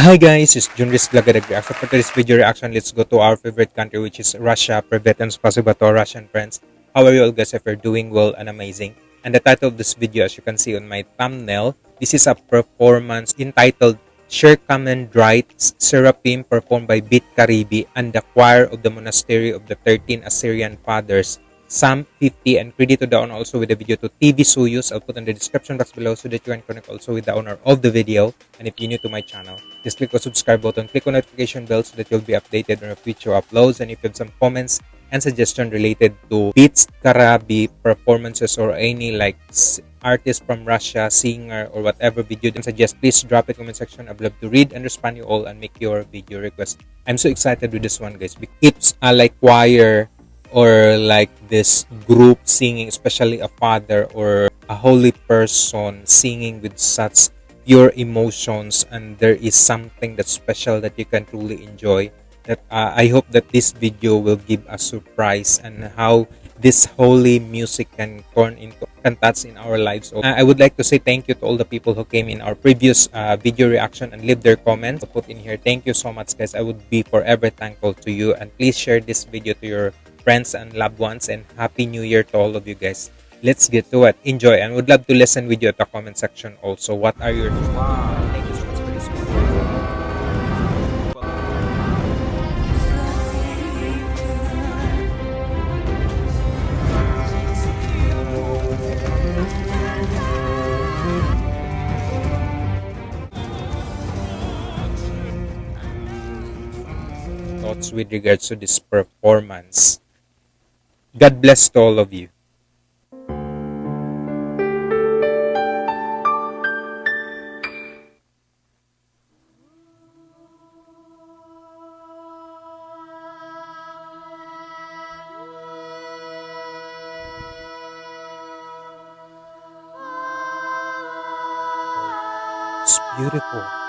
Hi guys, it's Junris Blagadag reaction. For today's video reaction, let's go to our favorite country which is Russia. Privet and spasiba to our Russian friends. How are you all guys if you're doing well and amazing? And the title of this video as you can see on my thumbnail, this is a performance entitled Shir Kamendrite Seraphim performed by Bit Karibi and the choir of the monastery of the 13 Assyrian fathers Psalm 50 and credit to the owner also with the video to TV Soyuz. I'll put in the description box below so that you can connect also with the owner of the video. And if you're new to my channel, just click the subscribe button, click on notification bell so that you'll be updated on future uploads. And if you have some comments and suggestion related to Beats Karabi performances or any like artist from Russia, singer or whatever video then suggest, please drop it comment section. I'd love to read and respond you all and make your video request. I'm so excited with this one guys. It's a like choir or like this group singing, especially a father or a holy person singing with such pure emotions, and there is something that's special that you can truly enjoy. That uh, I hope that this video will give a surprise and how this holy music can turn into cantats in our lives. Uh, I would like to say thank you to all the people who came in our previous uh, video reaction and leave their comments. I'll put in here. Thank you so much, guys. I would be forever thankful to you. And please share this video to your friends and loved ones and happy new year to all of you guys. Let's get to it. Enjoy and would love to listen with you at the comment section also. What are your thank you so much for this thoughts with regards to this performance God bless to all of you. It's beautiful.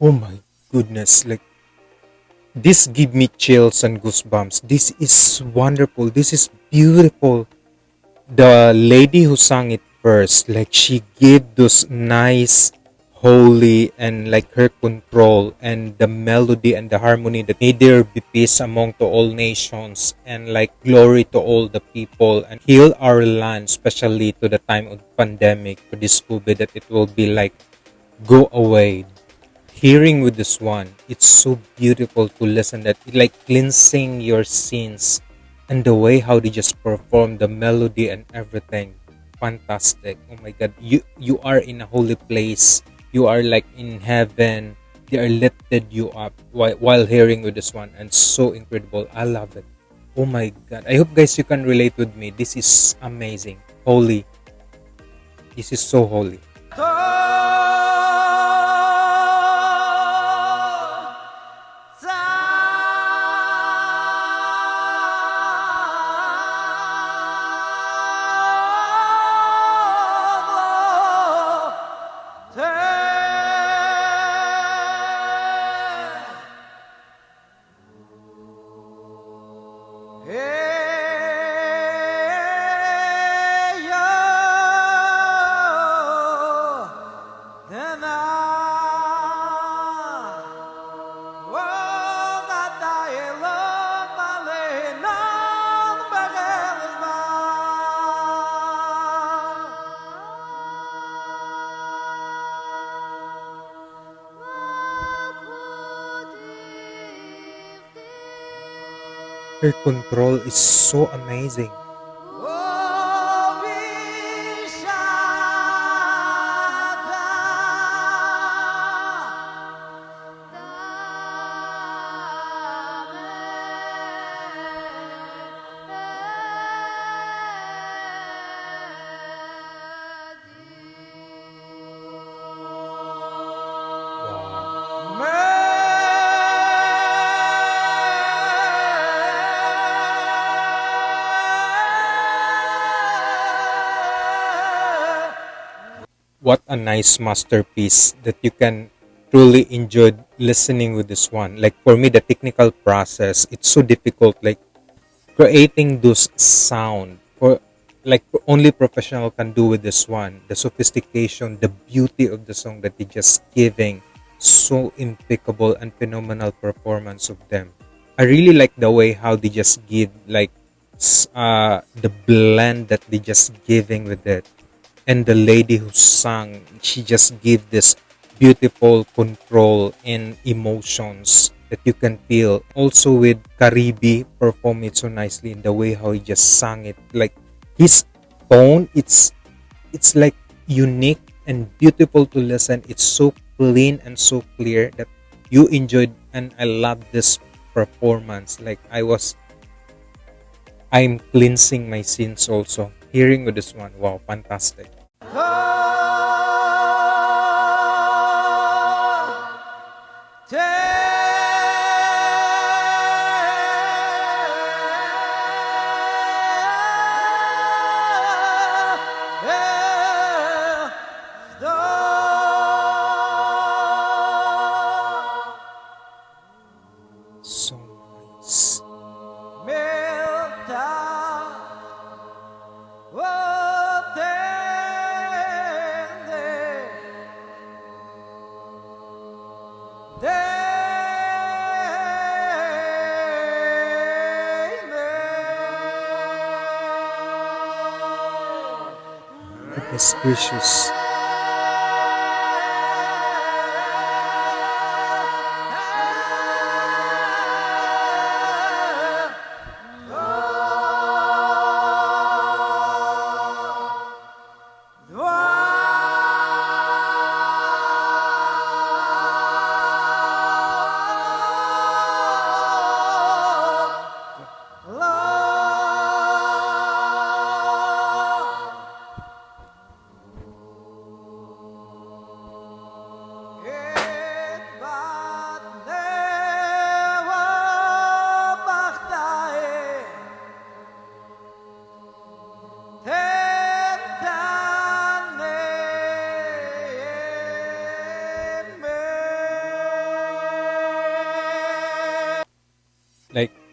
Oh my goodness, like this give me chills and goosebumps. This is wonderful. This is beautiful. The lady who sang it first, like she gave those nice holy and like her control and the melody and the harmony that made there be peace among to all nations and like glory to all the people and heal our land especially to the time of pandemic for this covid that it will be like go away hearing with this one it's so beautiful to listen that it like cleansing your sins and the way how they just perform the melody and everything. Fantastic. Oh my god. You you are in a holy place. You are like in heaven. They are lifted you up while, while hearing with this one and so incredible. I love it. Oh my god. I hope guys you can relate with me. This is amazing. Holy. This is so holy. Then Her control is so amazing. What a nice masterpiece that you can truly enjoy listening with this one. Like for me the technical process it's so difficult like creating those sound for like only professional can do with this one. The sophistication the beauty of the song that they just giving so impeccable and phenomenal performance of them. I really like the way how they just give like uh the blend that they just giving with it and the lady who sang she just gave this beautiful control and emotions that you can feel. Also with karibi perform it so nicely in the way how he just sang it. Like his tone it's it's like unique and beautiful to listen. It's so clean and so clear that you enjoyed and i love this performance. Like i was i'm cleansing my sins also. Hearing with this one wow fantastic goodness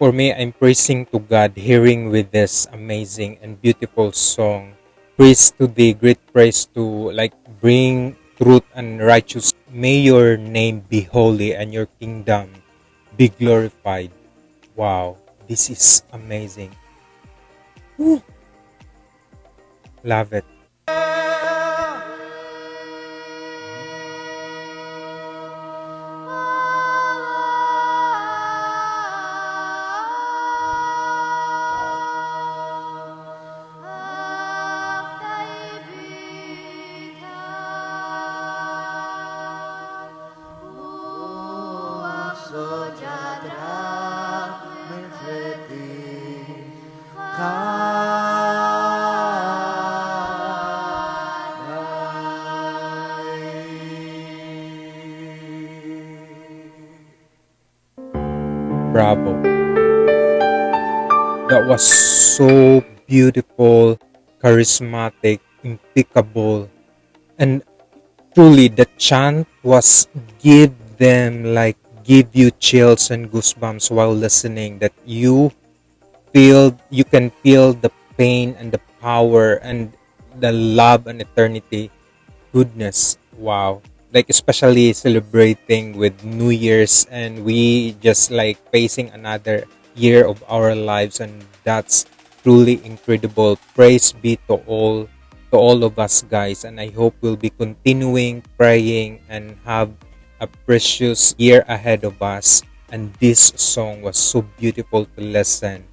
for me i'm praising to god hearing with this amazing and beautiful song. Praise to the great praise to like bring truth and righteousness. may your name be holy and your kingdom be glorified. Wow this is amazing. Love it bravo. That was so beautiful charismatic impeccable. And truly the chant was give them like give you chills and goosebumps while listening that you feel you can feel the pain and the power and the love and eternity. Goodness wow like especially celebrating with new year's and we just like facing another year of our lives and that's truly incredible praise be to all to all of us guys and i hope we'll be continuing praying and have a precious year ahead of us And this song was so beautiful to listen.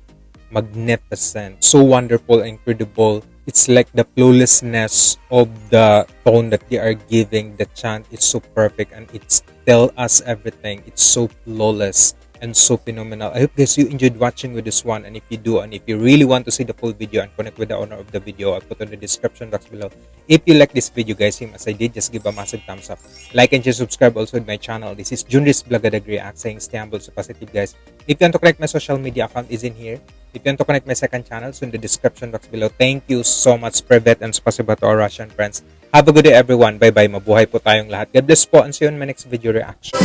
Magnificent. So wonderful, incredible. It's like the flawlessness of the tone that they are giving. The chant is so perfect and it's tell us everything. It's so flawless and so phenomenal. I hope guys you enjoyed watching with this one and if you do and if you really want to see the full video and connect with the owner of the video I'll put on the description box below. If you like this video guys same as I did just give a massive thumbs up. Like and just subscribe also with my channel. This is Junris React saying stay humble so positive guys. If you want to connect my social media account is in here. If you want to connect my second channel so in the description box below. Thank you so much Privet and spasiba to our Russian friends. Have a good day everyone. Bye bye. Mabuhay po tayong lahat. God bless po and see you in my next video reaction.